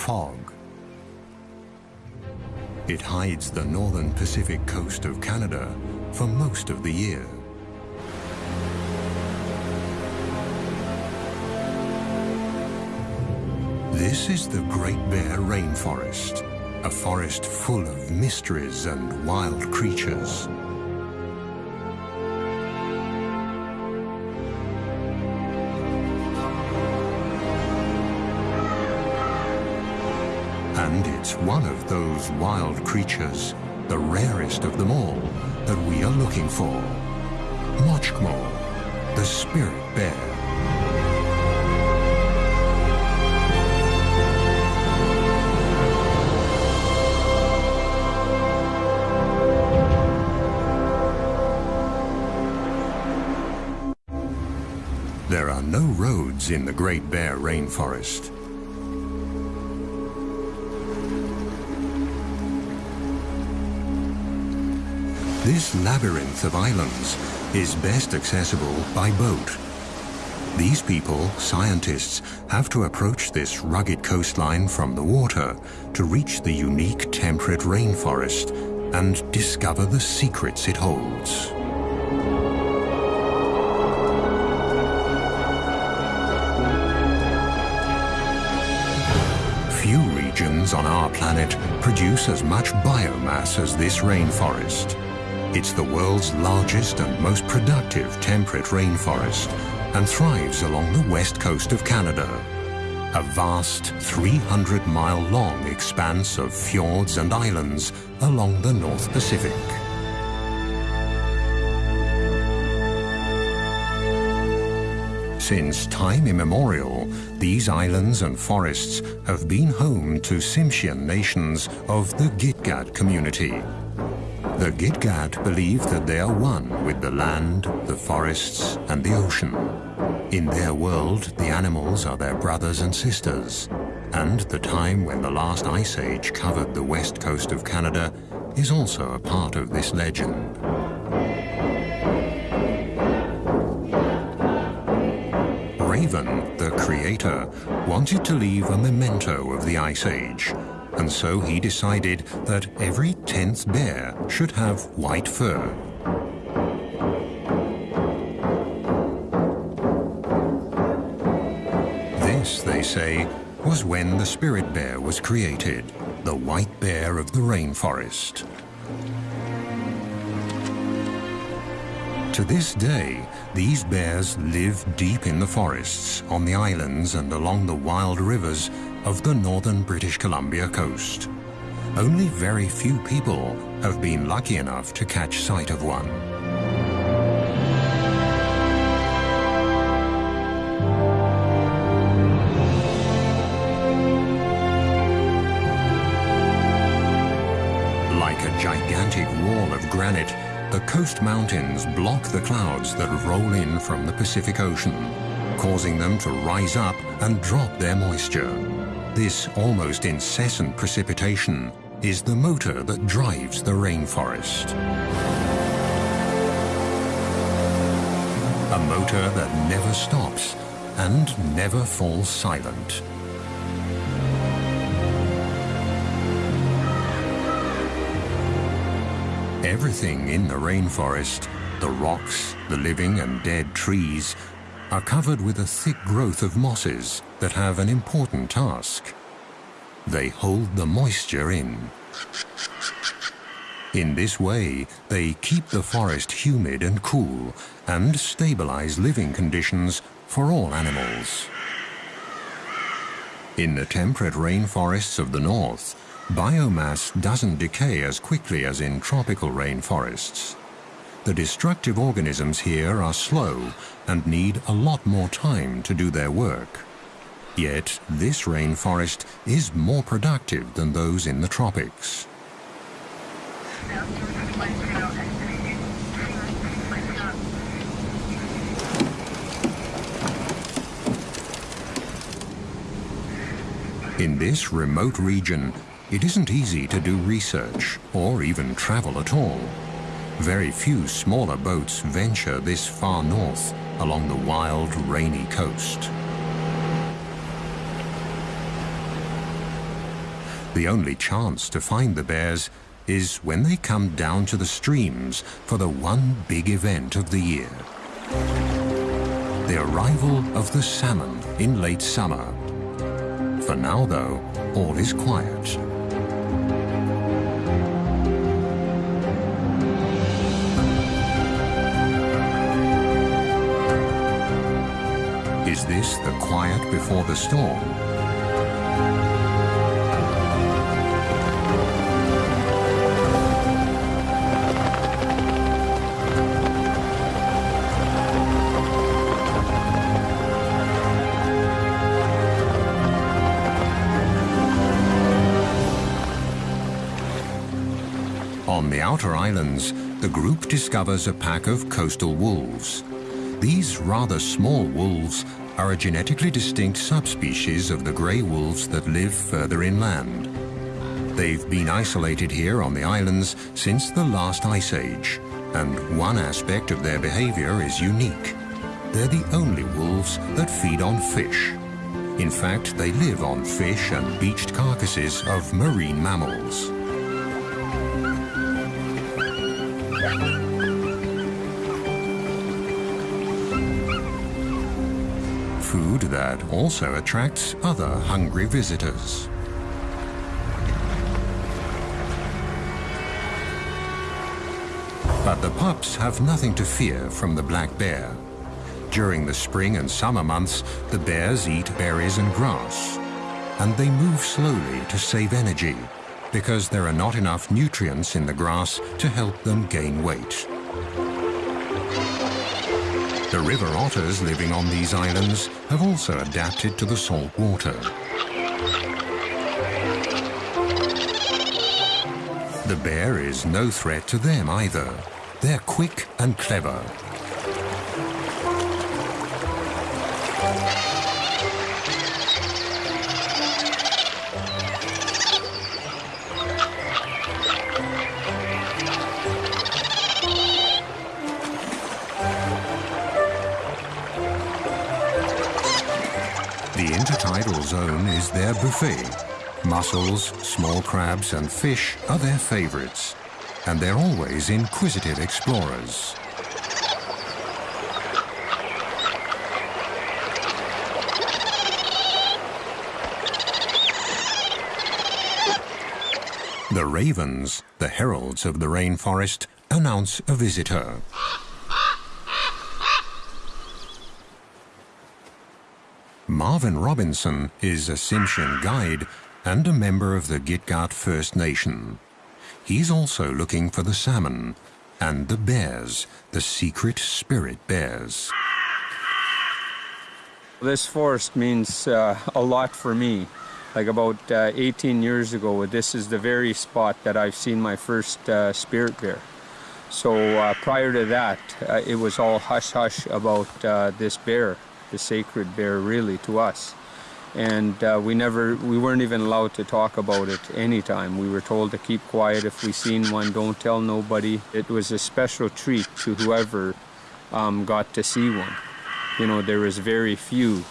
fog. It hides the northern Pacific coast of Canada for most of the year. This is the Great Bear Rainforest, a forest full of mysteries and wild creatures. It's one of those wild creatures, the rarest of them all, that we are looking for. Moksgm'ol, the spirit bear. There are no roads in the Great Bear Rainforest. This labyrinth of islands is best accessible by boat. These people, scientists, have to approach this rugged coastline from the water to reach the unique temperate rainforest and discover the secrets it holds. Few regions on our planet produce as much biomass as this rainforest. It's the world's largest and most productive temperate rainforest and thrives along the west coast of Canada. A vast 300-mile-long expanse of fjords and islands along the North Pacific. Since time immemorial, these islands and forests have been home to Tsimshian nations of the Gitga'at community. The Gitga'at believe that they are one with the land, the forests, and the ocean. In their world, the animals are their brothers and sisters, and the time when the last ice age covered the west coast of Canada is also a part of this legend. Raven, the creator, wanted to leave a memento of the Ice Age, and so he decided that every tenth bear should have white fur. This, they say, was when the spirit bear was created, the white bear of the rainforest. To this day, these bears live deep in the forests, on the islands and along the wild rivers of the northern British Columbia coast. Only very few people have been lucky enough to catch sight of one. Like a gigantic wall of granite, the coast mountains block the clouds that roll in from the Pacific Ocean, causing them to rise up and drop their moisture. This almost incessant precipitation is the motor that drives the rainforest. A motor that never stops and never falls silent. Everything in the rainforest, the rocks, the living and dead trees, are covered with a thick growth of mosses that have an important task. They hold the moisture in. In this way, they keep the forest humid and cool and stabilize living conditions for all animals. In the temperate rainforests of the north, biomass doesn't decay as quickly as in tropical rainforests. The destructive organisms here are slow and need a lot more time to do their work. Yet this rainforest is more productive than those in the tropics. In this remote region, it isn't easy to do research or even travel at all. Very few smaller boats venture this far north along the wild, rainy coast. The only chance to find the bears is when they come down to the streams for the one big event of the year. The arrival of the salmon in late summer. For now, though, all is quiet. Is this the quiet before the storm? On the outer islands, the group discovers a pack of coastal wolves. These rather small wolves are a genetically distinct subspecies of the grey wolves that live further inland. They've been isolated here on the islands since the last ice age, and one aspect of their behavior is unique. They're the only wolves that feed on fish. In fact, they live on fish and beached carcasses of marine mammals. Also attracts other hungry visitors. But the pups have nothing to fear from the black bear. During the spring and summer months, the bears eat berries and grass. And they move slowly to save energy because there are not enough nutrients in the grass to help them gain weight. The river otters living on these islands have also adapted to the salt water. The bear is no threat to them either. They're quick and clever. Intertidal zone is their buffet. Mussels, small crabs and fish are their favorites. And they're always inquisitive explorers. The ravens, the heralds of the rainforest, announce a visitor. Marvin Robinson is a Tsimshian guide and a member of the Gitga'at First Nation. He's also looking for the salmon and the bears, the secret spirit bears. This forest means uh, a lot for me. Like about uh, 18 years ago, this is the very spot that I've seen my first uh, spirit bear. So uh, prior to that, uh, it was all hush-hush about uh, this bear the sacred bear really to us. And uh, we never, we weren't even allowed to talk about it anytime. We were told to keep quiet if we seen one, don't tell nobody. It was a special treat to whoever um, got to see one. You know, there was very few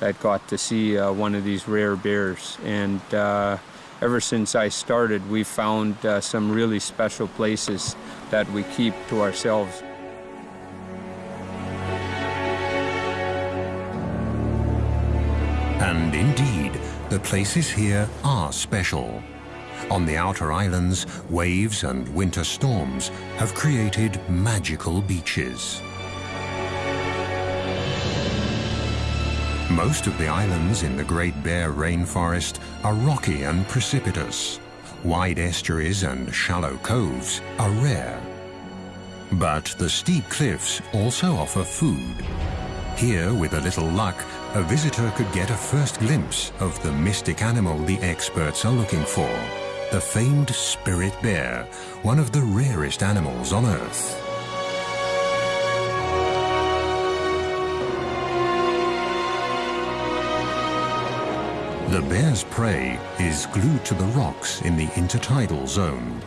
that got to see uh, one of these rare bears. And uh, ever since I started, we found uh, some really special places that we keep to ourselves. And indeed, the places here are special. On the outer islands, waves and winter storms have created magical beaches. Most of the islands in the Great Bear Rainforest are rocky and precipitous. Wide estuaries and shallow coves are rare. But the steep cliffs also offer food. Here, with a little luck, a visitor could get a first glimpse of the mystic animal the experts are looking for, the famed spirit bear, one of the rarest animals on Earth. The bear's prey is glued to the rocks in the intertidal zone.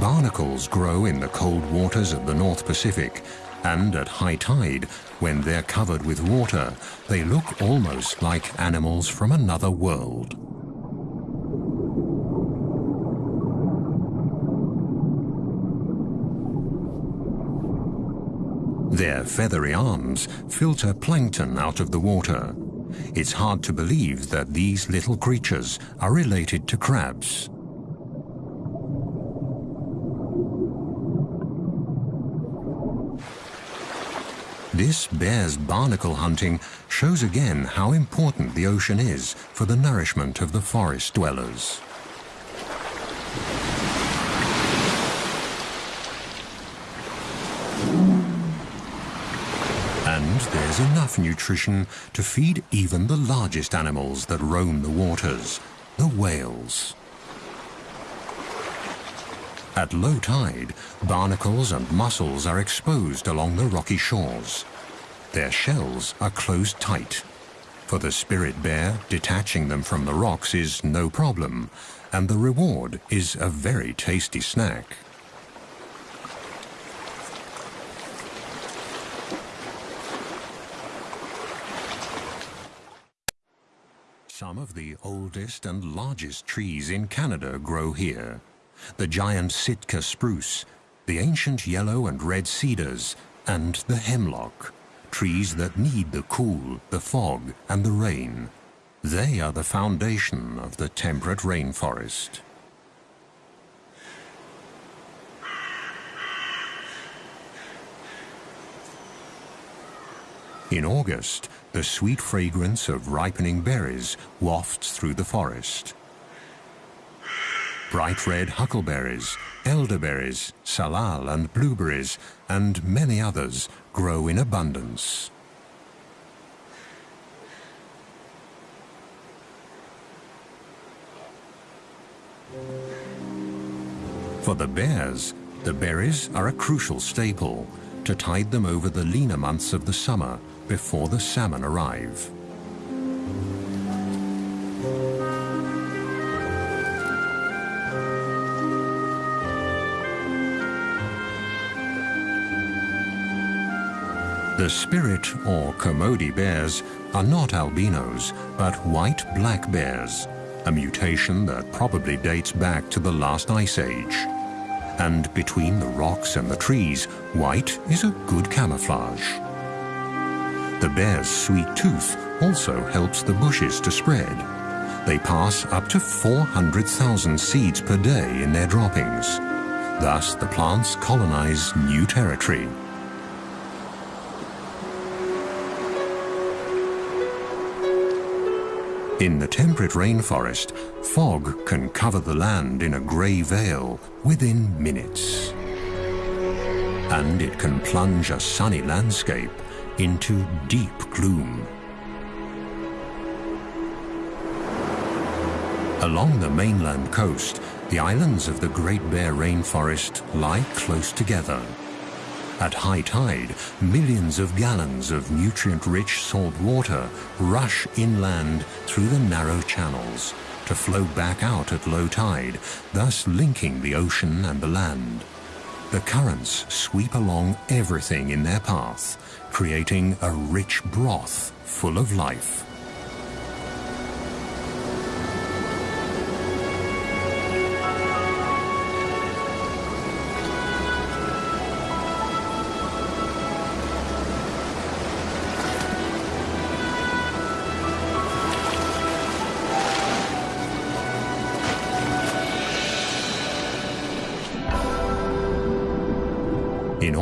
Barnacles grow in the cold waters of the North Pacific, and at high tide, when they're covered with water, they look almost like animals from another world. Their feathery arms filter plankton out of the water. It's hard to believe that these little creatures are related to crabs. This bear's barnacle hunting shows again how important the ocean is for the nourishment of the forest dwellers. And there's enough nutrition to feed even the largest animals that roam the waters, the whales. At low tide, barnacles and mussels are exposed along the rocky shores. Their shells are closed tight. For the spirit bear, detaching them from the rocks is no problem, and the reward is a very tasty snack. Some of the oldest and largest trees in Canada grow here the giant Sitka spruce, the ancient yellow and red cedars, and the hemlock, trees that need the cool, the fog, and the rain. They are the foundation of the temperate rainforest. In August, the sweet fragrance of ripening berries wafts through the forest bright red huckleberries, elderberries, salal and blueberries, and many others grow in abundance. For the bears, the berries are a crucial staple to tide them over the leaner months of the summer before the salmon arrive. The spirit or Kermode bears are not albinos, but white black bears, a mutation that probably dates back to the last ice age. And between the rocks and the trees, white is a good camouflage. The bear's sweet tooth also helps the bushes to spread. They pass up to 400,000 seeds per day in their droppings. Thus, the plants colonize new territory. In the temperate rainforest, fog can cover the land in a grey veil within minutes. And it can plunge a sunny landscape into deep gloom. Along the mainland coast, the islands of the Great Bear Rainforest lie close together. At high tide, millions of gallons of nutrient-rich salt water rush inland through the narrow channels to flow back out at low tide, thus linking the ocean and the land. The currents sweep along everything in their path, creating a rich broth full of life.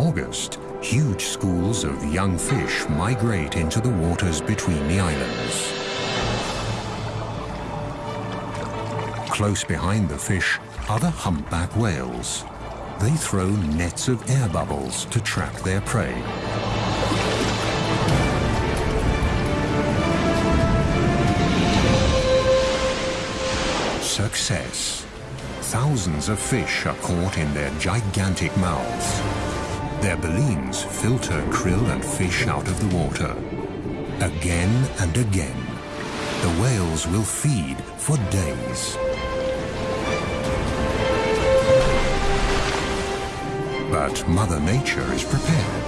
August, huge schools of young fish migrate into the waters between the islands. Close behind the fish are the humpback whales. They throw nets of air bubbles to trap their prey. Success. Thousands of fish are caught in their gigantic mouths. Their baleens filter krill and fish out of the water. Again and again, the whales will feed for days. But Mother Nature is prepared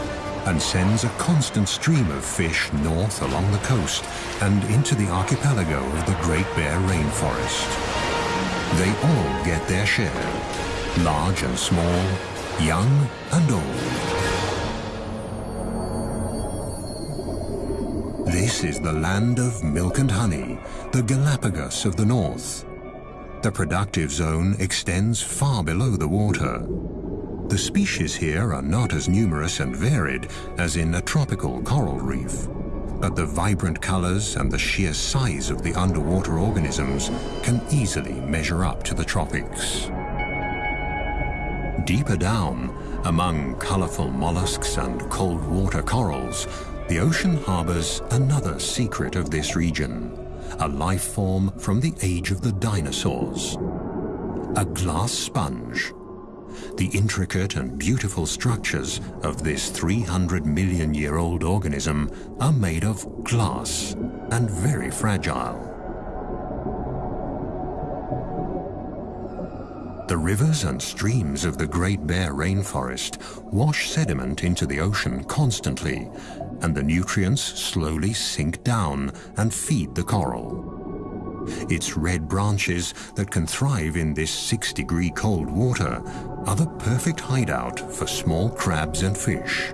and sends a constant stream of fish north along the coast and into the archipelago of the Great Bear Rainforest. They all get their share, large and small, young and old. This is the land of milk and honey, the Galapagos of the north. The productive zone extends far below the water. The species here are not as numerous and varied as in a tropical coral reef, but the vibrant colors and the sheer size of the underwater organisms can easily measure up to the tropics. Deeper down, among colorful mollusks and cold water corals, the ocean harbors another secret of this region, a life form from the age of the dinosaurs. A glass sponge. The intricate and beautiful structures of this 300 million year old organism are made of glass and very fragile. The rivers and streams of the Great Bear Rainforest wash sediment into the ocean constantly, and the nutrients slowly sink down and feed the coral. Its red branches that can thrive in this six degree cold water are the perfect hideout for small crabs and fish.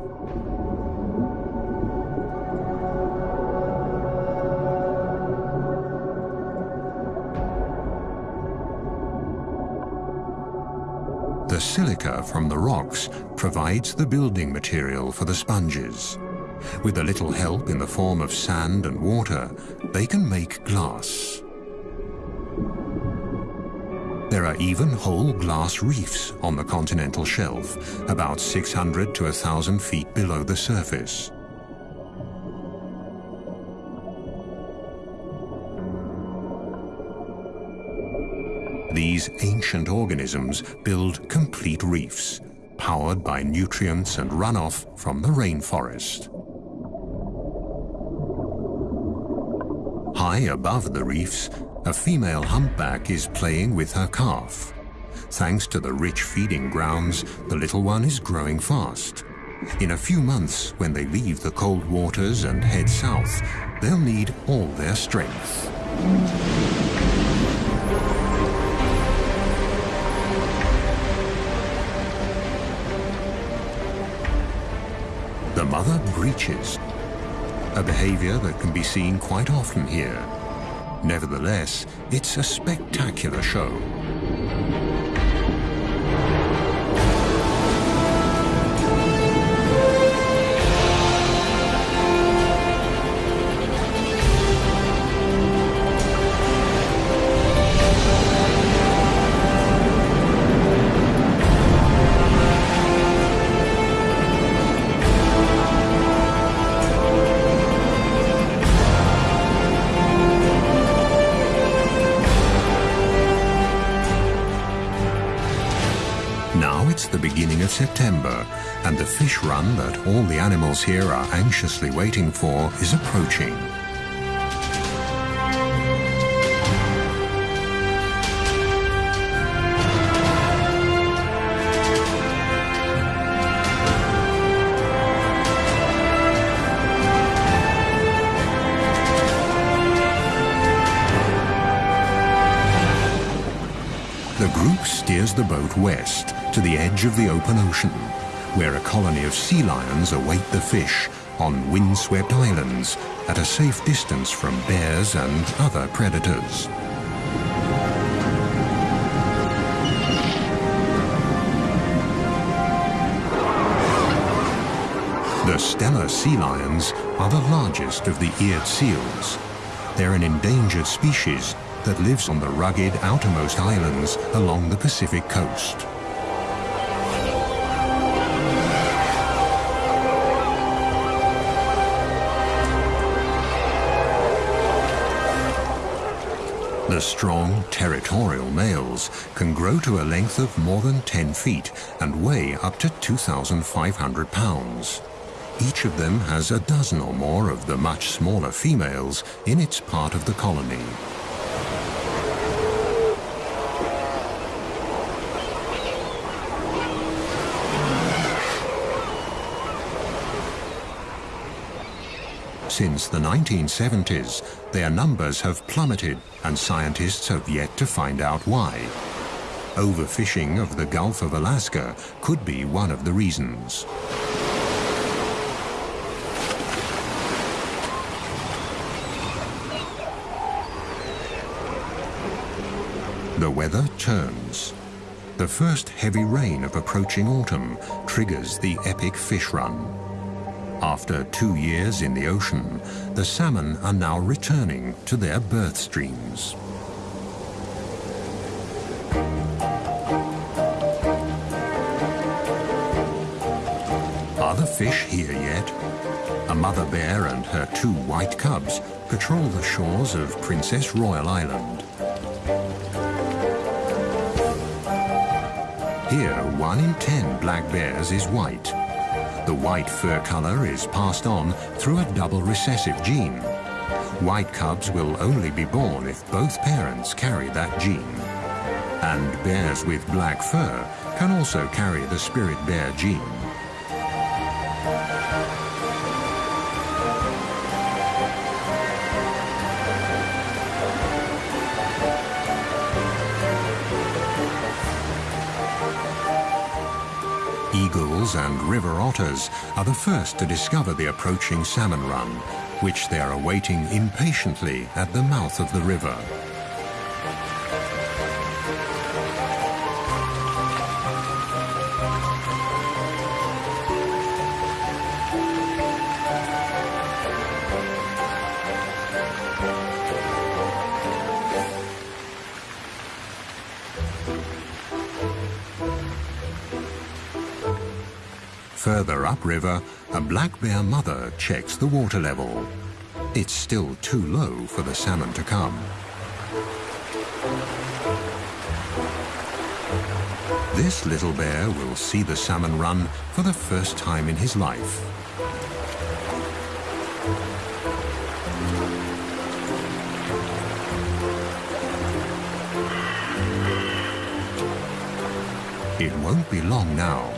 The silica from the rocks provides the building material for the sponges. With a little help in the form of sand and water, they can make glass. There are even whole glass reefs on the continental shelf, about 600 to 1,000 feet below the surface. These ancient organisms build complete reefs, powered by nutrients and runoff from the rainforest. High above the reefs, a female humpback is playing with her calf. Thanks to the rich feeding grounds, the little one is growing fast. In a few months, when they leave the cold waters and head south, they'll need all their strength. Breaches, a behavior that can be seen quite often here. Nevertheless, it's a spectacular show. Beginning of September, and the fish run that all the animals here are anxiously waiting for is approaching. The group steers the boat west to the edge of the open ocean, where a colony of sea lions await the fish on windswept islands at a safe distance from bears and other predators. The Steller sea lions are the largest of the eared seals. They're an endangered species that lives on the rugged outermost islands along the Pacific coast. The strong, territorial males can grow to a length of more than 10 feet and weigh up to 2,500 pounds. Each of them has a dozen or more of the much smaller females in its part of the colony. since the 1970s, their numbers have plummeted and scientists have yet to find out why. Overfishing of the Gulf of Alaska could be one of the reasons. The weather turns. The first heavy rain of approaching autumn triggers the epic fish run. After two years in the ocean, the salmon are now returning to their birth streams. Are the fish here yet? A mother bear and her two white cubs patrol the shores of Princess Royal Island. Here, one in ten black bears is white. The white fur color is passed on through a double recessive gene. White cubs will only be born if both parents carry that gene. And bears with black fur can also carry the spirit bear gene. Eagles and river otters are the first to discover the approaching salmon run, which they are awaiting impatiently at the mouth of the river. Upriver, a black bear mother checks the water level. It's still too low for the salmon to come. This little bear will see the salmon run for the first time in his life. It won't be long now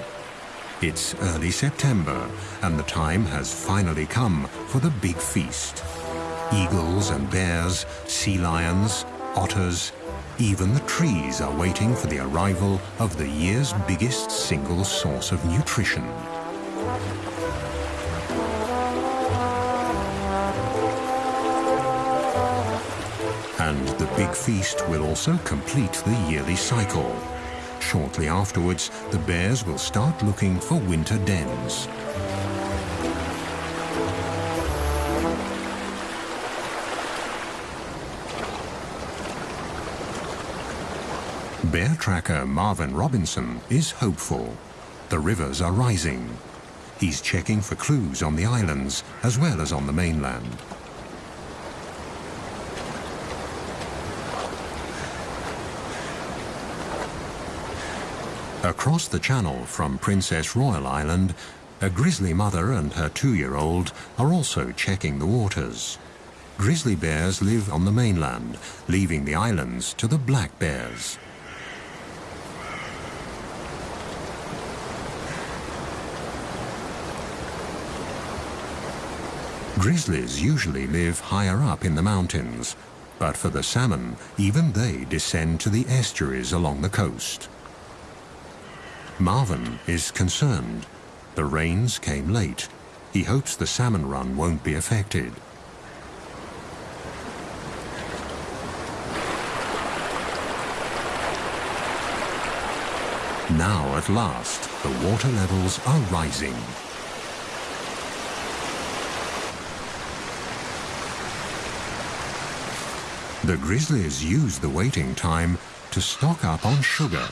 it's early September, and the time has finally come for the big feast. Eagles and bears, sea lions, otters, even the trees are waiting for the arrival of the year's biggest single source of nutrition. And the big feast will also complete the yearly cycle. Shortly afterwards, the bears will start looking for winter dens. Bear tracker Marvin Robinson is hopeful. The rivers are rising. He's checking for clues on the islands as well as on the mainland. Across the channel from Princess Royal Island, a grizzly mother and her two-year-old are also checking the waters. Grizzly bears live on the mainland, leaving the islands to the black bears. Grizzlies usually live higher up in the mountains, but for the salmon, even they descend to the estuaries along the coast. Marvin is concerned. The rains came late. He hopes the salmon run won't be affected. Now, at last, the water levels are rising. The grizzlies use the waiting time to stock up on sugar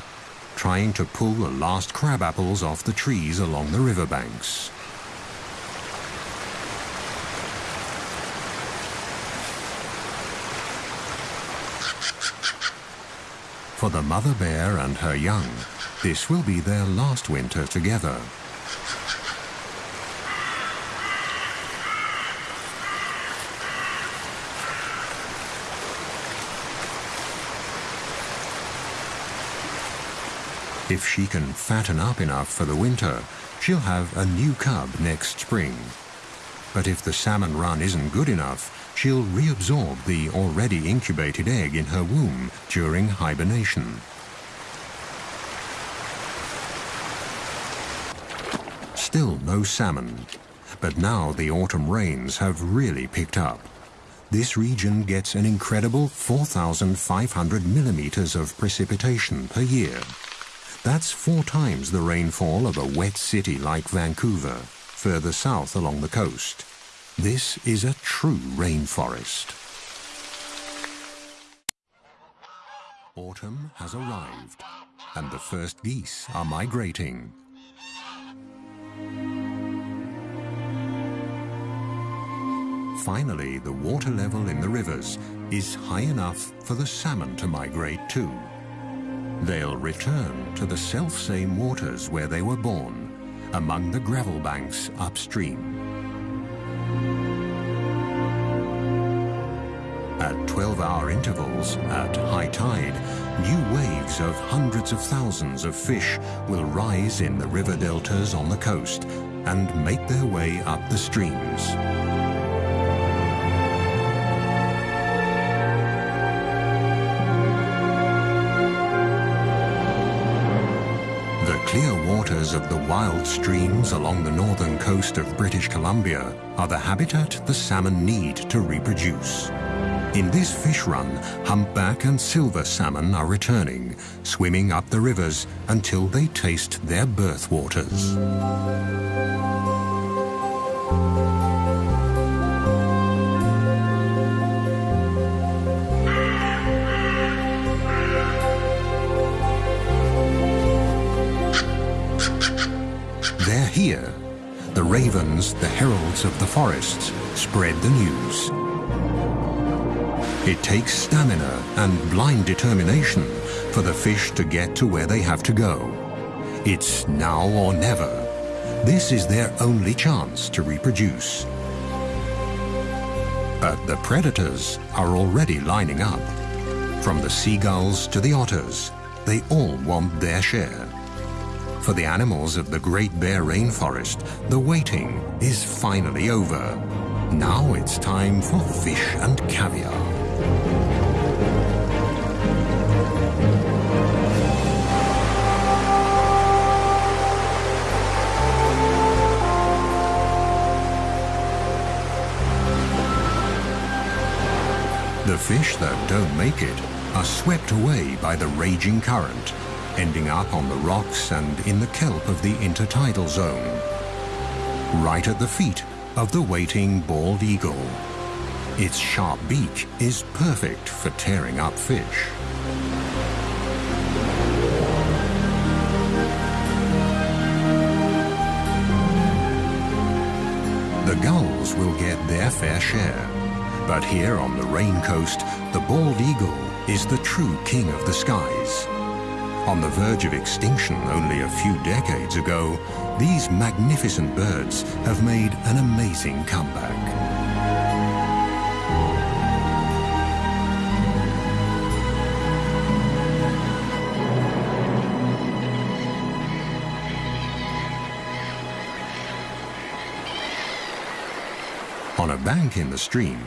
trying to pull the last crab apples off the trees along the riverbanks. For the mother bear and her young, this will be their last winter together. If she can fatten up enough for the winter, she'll have a new cub next spring. But if the salmon run isn't good enough, she'll reabsorb the already incubated egg in her womb during hibernation. Still no salmon, but now the autumn rains have really picked up. this region gets an incredible 4,500 millimeters of precipitation per year. That's four times the rainfall of a wet city like Vancouver, further south along the coast. This is a true rainforest. Autumn has arrived, and the first geese are migrating. Finally, the water level in the rivers is high enough for the salmon to migrate too. They'll return to the self-same waters where they were born, among the gravel banks upstream. At 12-hour intervals, at high tide, new waves of hundreds of thousands of fish will rise in the river deltas on the coast and make their way up the streams. Wild streams along the northern coast of British Columbia are the habitat the salmon need to reproduce. In this fish run, humpback and silver salmon are returning, swimming up the rivers until they taste their birth waters. Here, the ravens, the heralds of the forests, spread the news. It takes stamina and blind determination for the fish to get to where they have to go. It's now or never. This is their only chance to reproduce. But the predators are already lining up. From the seagulls to the otters, they all want their share. For the animals of the Great Bear Rainforest, the waiting is finally over. Now it's time for fish and caviar. The fish that don't make it are swept away by the raging current ending up on the rocks and in the kelp of the intertidal zone, right at the feet of the waiting bald eagle. Its sharp beak is perfect for tearing up fish. The gulls will get their fair share. But here on the Rain Coast, the bald eagle is the true king of the skies. On the verge of extinction only a few decades ago, these magnificent birds have made an amazing comeback. On a bank in the stream,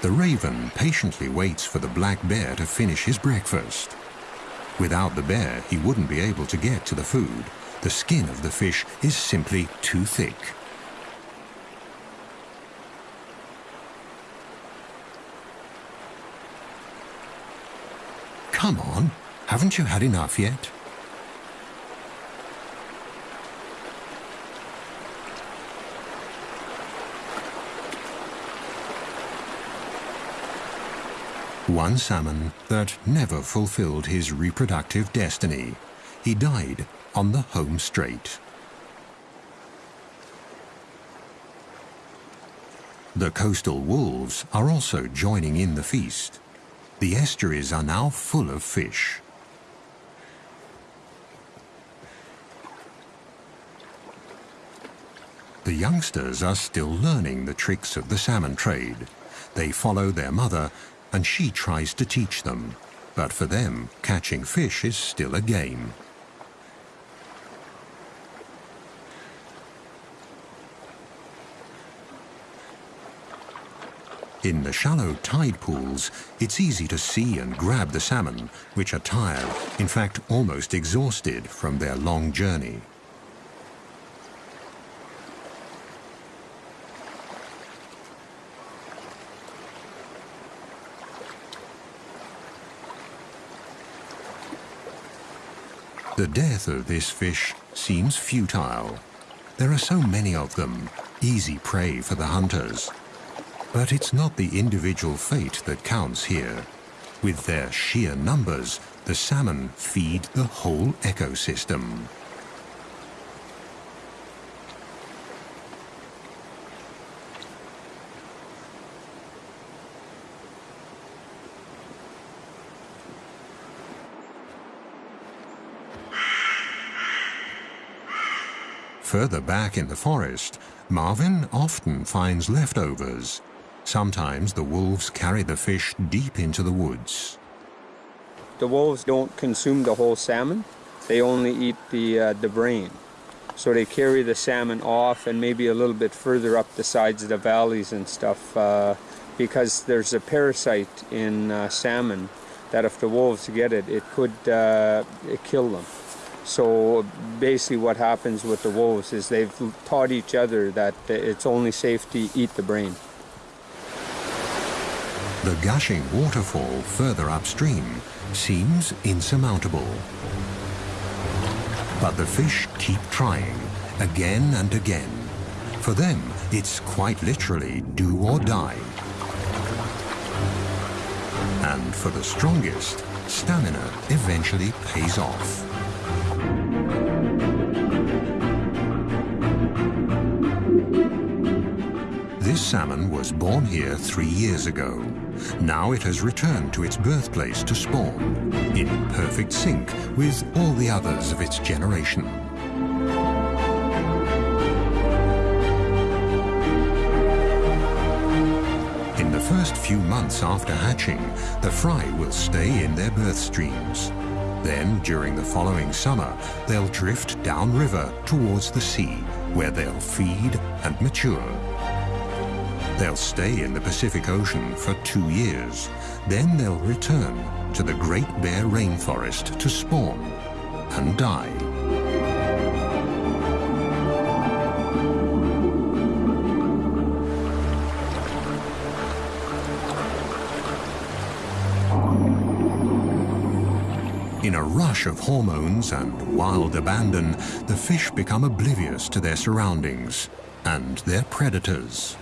the raven patiently waits for the black bear to finish his breakfast. Without the bear, he wouldn't be able to get to the food. The skin of the fish is simply too thick. Come on, haven't you had enough yet? One salmon that never fulfilled his reproductive destiny. He died on the home straight. The coastal wolves are also joining in the feast. The estuaries are now full of fish. The youngsters are still learning the tricks of the salmon trade. They follow their mother and she tries to teach them. But for them, catching fish is still a game. In the shallow tide pools, it's easy to see and grab the salmon, which are tired, in fact almost exhausted from their long journey. The death of this fish seems futile. There are so many of them, easy prey for the hunters. But it's not the individual fate that counts here. With their sheer numbers, the salmon feed the whole ecosystem. Further back in the forest, Marvin often finds leftovers. Sometimes the wolves carry the fish deep into the woods. The wolves don't consume the whole salmon. They only eat the, uh, the brain. So they carry the salmon off and maybe a little bit further up the sides of the valleys and stuff uh, because there's a parasite in uh, salmon that if the wolves get it, it could uh, kill them. So basically what happens with the wolves is they've taught each other that it's only safe to eat the brain. The gushing waterfall further upstream seems insurmountable. But the fish keep trying, again and again. For them, it's quite literally do or die. And for the strongest, stamina eventually pays off. This salmon was born here three years ago. Now it has returned to its birthplace to spawn, in perfect sync with all the others of its generation. In the first few months after hatching, the fry will stay in their birth streams. Then, during the following summer, they'll drift downriver towards the sea, where they'll feed and mature. They'll stay in the Pacific Ocean for two years. Then they'll return to the Great Bear Rainforest to spawn and die. In a rush of hormones and wild abandon, the fish become oblivious to their surroundings and their predators.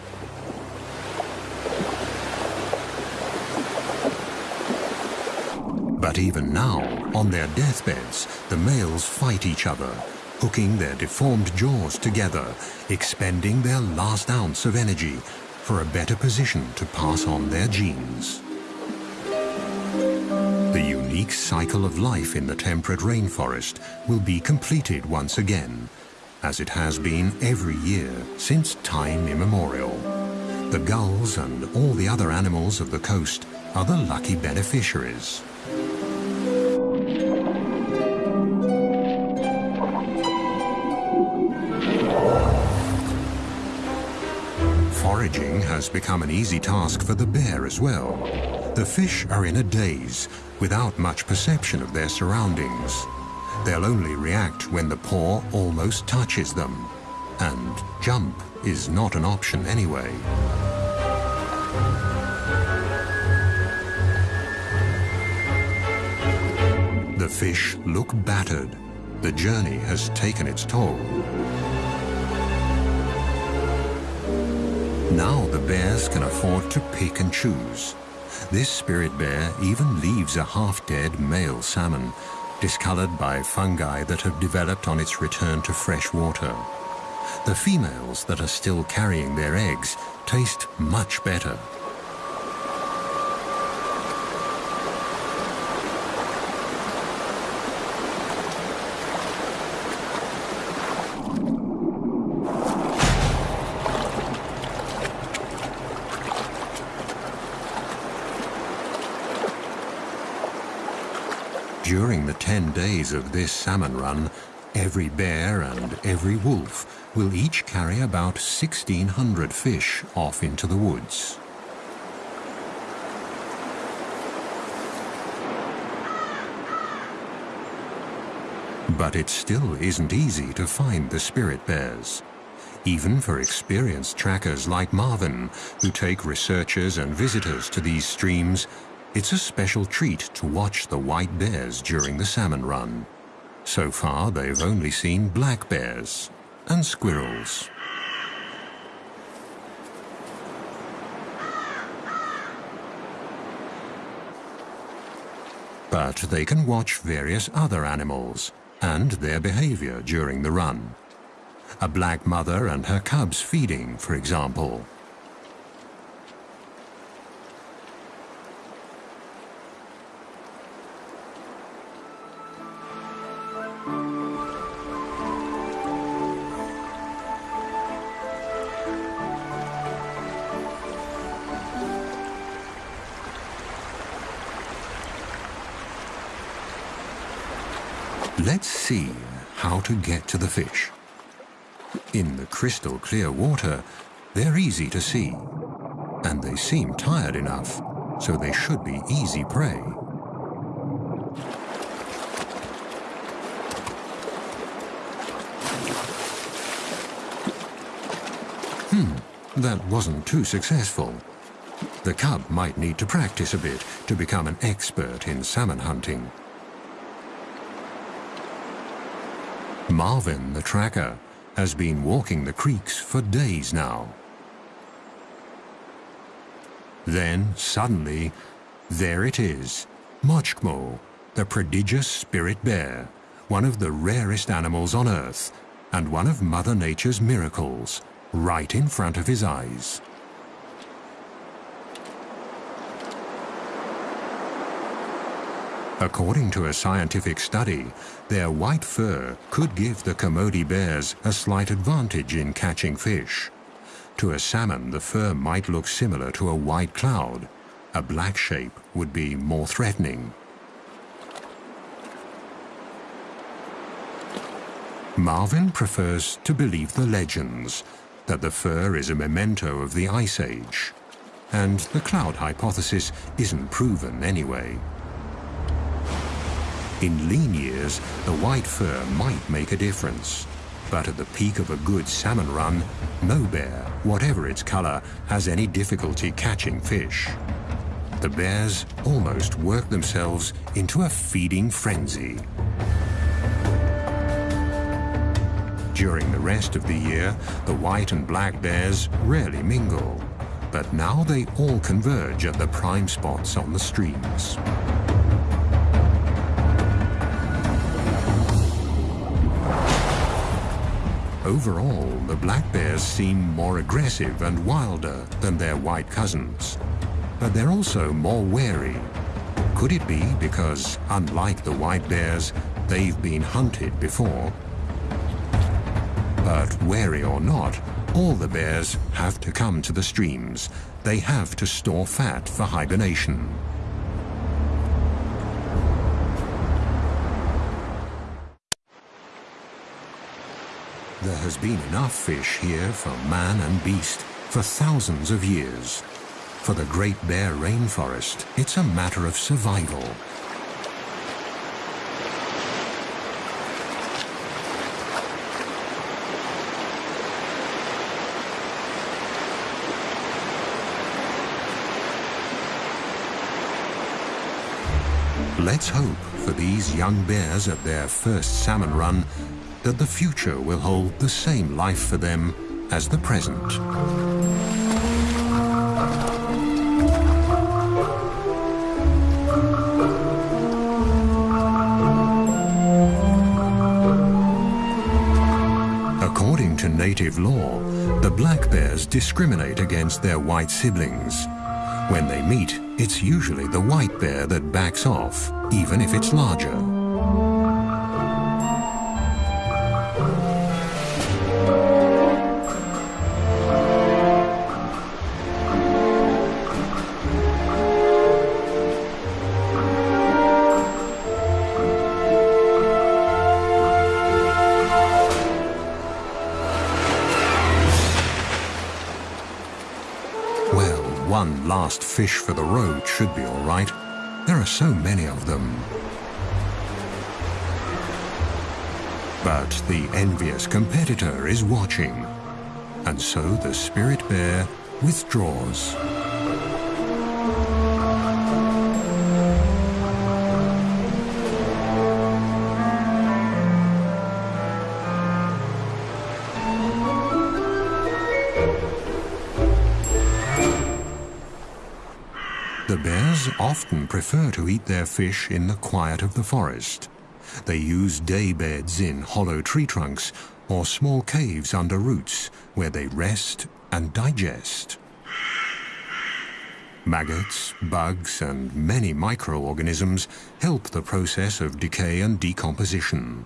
But even now, on their deathbeds, the males fight each other, hooking their deformed jaws together, expending their last ounce of energy for a better position to pass on their genes. The unique cycle of life in the temperate rainforest will be completed once again, as it has been every year since time immemorial. The gulls and all the other animals of the coast are the lucky beneficiaries. Foraging has become an easy task for the bear as well. The fish are in a daze, without much perception of their surroundings. They'll only react when the paw almost touches them. And jump is not an option anyway. The fish look battered. The journey has taken its toll. Now the bears can afford to pick and choose. This spirit bear even leaves a half-dead male salmon, discolored by fungi that have developed on its return to fresh water. The females that are still carrying their eggs taste much better. During the 10 days of this salmon run, every bear and every wolf will each carry about 1,600 fish off into the woods. But it still isn't easy to find the spirit bears. Even for experienced trackers like Marvin, who take researchers and visitors to these streams it's a special treat to watch the white bears during the salmon run. So far, they've only seen black bears and squirrels. But they can watch various other animals and their behavior during the run. A black mother and her cubs feeding, for example. To the fish. In the crystal clear water, they're easy to see. And they seem tired enough, so they should be easy prey. Hmm, that wasn't too successful. The cub might need to practice a bit to become an expert in salmon hunting. Marvin, the tracker, has been walking the creeks for days now. Then, suddenly, there it is, Moksgm'ol, the prodigious spirit bear, one of the rarest animals on Earth, and one of Mother Nature's miracles, right in front of his eyes. According to a scientific study, their white fur could give the Kermode bears a slight advantage in catching fish. To a salmon, the fur might look similar to a white cloud. A black shape would be more threatening. Marvin prefers to believe the legends, that the fur is a memento of the Ice Age. And the cloud hypothesis isn't proven anyway. In lean years, the white fur might make a difference. But at the peak of a good salmon run, no bear, whatever its color, has any difficulty catching fish. The bears almost work themselves into a feeding frenzy. During the rest of the year, the white and black bears rarely mingle. But now they all converge at the prime spots on the streams. Overall, the black bears seem more aggressive and wilder than their white cousins. But they're also more wary. Could it be because, unlike the white bears, they've been hunted before? But wary or not, all the bears have to come to the streams. They have to store fat for hibernation. There has been enough fish here for man and beast for thousands of years. For the Great Bear Rainforest, it's a matter of survival. Let's hope for these young bears at their first salmon run that the future will hold the same life for them as the present. According to native law, the black bears discriminate against their white siblings. When they meet, it's usually the white bear that backs off, even if it's larger. Last fish for the road should be all right. There are so many of them. But the envious competitor is watching, and so the spirit bear withdraws. Often prefer to eat their fish in the quiet of the forest. They use day beds in hollow tree trunks or small caves under roots where they rest and digest. Maggots, bugs, and many microorganisms help the process of decay and decomposition.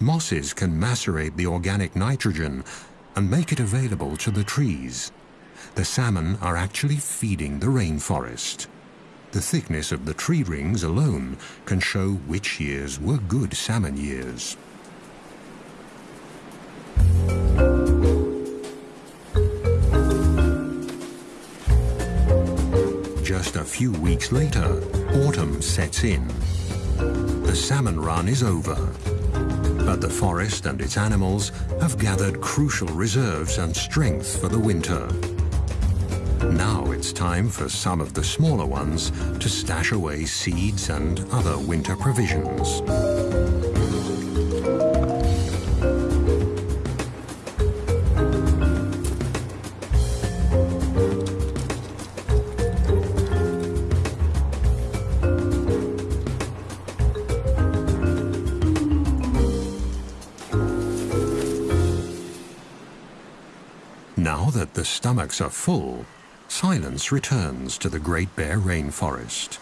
Mosses can macerate the organic nitrogen and make it available to the trees. The salmon are actually feeding the rainforest. The thickness of the tree rings alone can show which years were good salmon years. Just a few weeks later, autumn sets in. The salmon run is over, but the forest and its animals have gathered crucial reserves and strength for the winter. Now it's time for some of the smaller ones to stash away seeds and other winter provisions. Now that the stomachs are full, silence returns to the Great Bear Rainforest.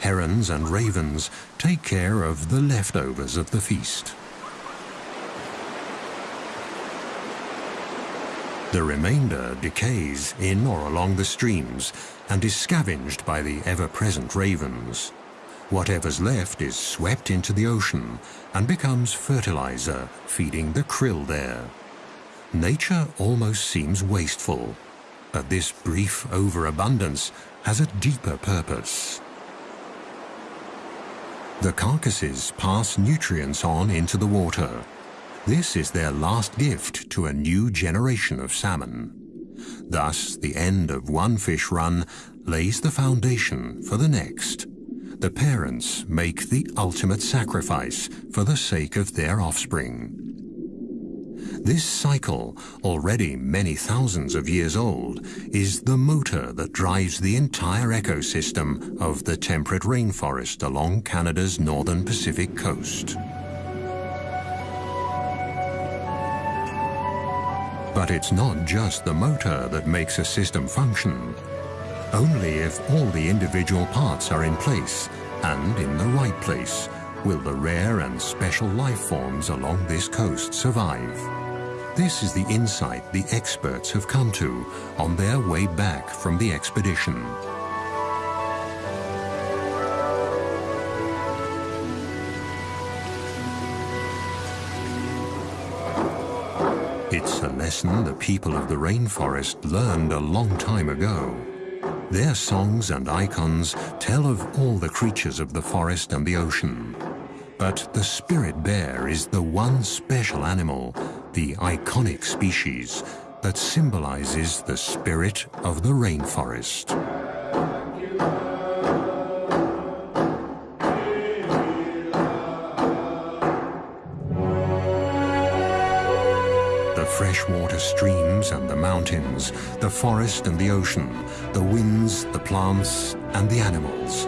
Herons and ravens take care of the leftovers of the feast. The remainder decays in or along the streams and is scavenged by the ever-present ravens. Whatever's left is swept into the ocean and becomes fertilizer, feeding the krill there. Nature almost seems wasteful, but this brief overabundance has a deeper purpose. The carcasses pass nutrients on into the water. This is their last gift to a new generation of salmon. Thus, the end of one fish run lays the foundation for the next. The parents make the ultimate sacrifice for the sake of their offspring. This cycle, already many thousands of years old, is the motor that drives the entire ecosystem of the temperate rainforest along Canada's northern Pacific coast. But it's not just the motor that makes a system function. Only if all the individual parts are in place and in the right place will the rare and special life forms along this coast survive. This is the insight the experts have come to on their way back from the expedition. It's a lesson the people of the rainforest learned a long time ago. Their songs and icons tell of all the creatures of the forest and the ocean. But the spirit bear is the one special animal the iconic species that symbolizes the spirit of the rainforest. The freshwater streams and the mountains, the forest and the ocean, the winds, the plants and the animals,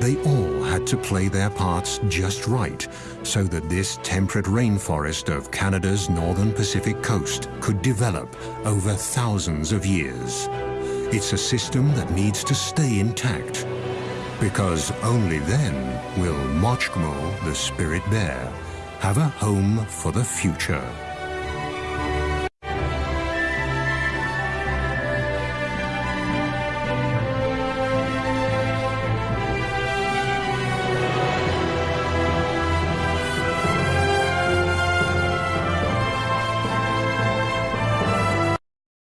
they all had to play their parts just right so that this temperate rainforest of Canada's northern Pacific coast could develop over thousands of years. It's a system that needs to stay intact because only then will Moksgm'ol, the spirit bear, have a home for the future.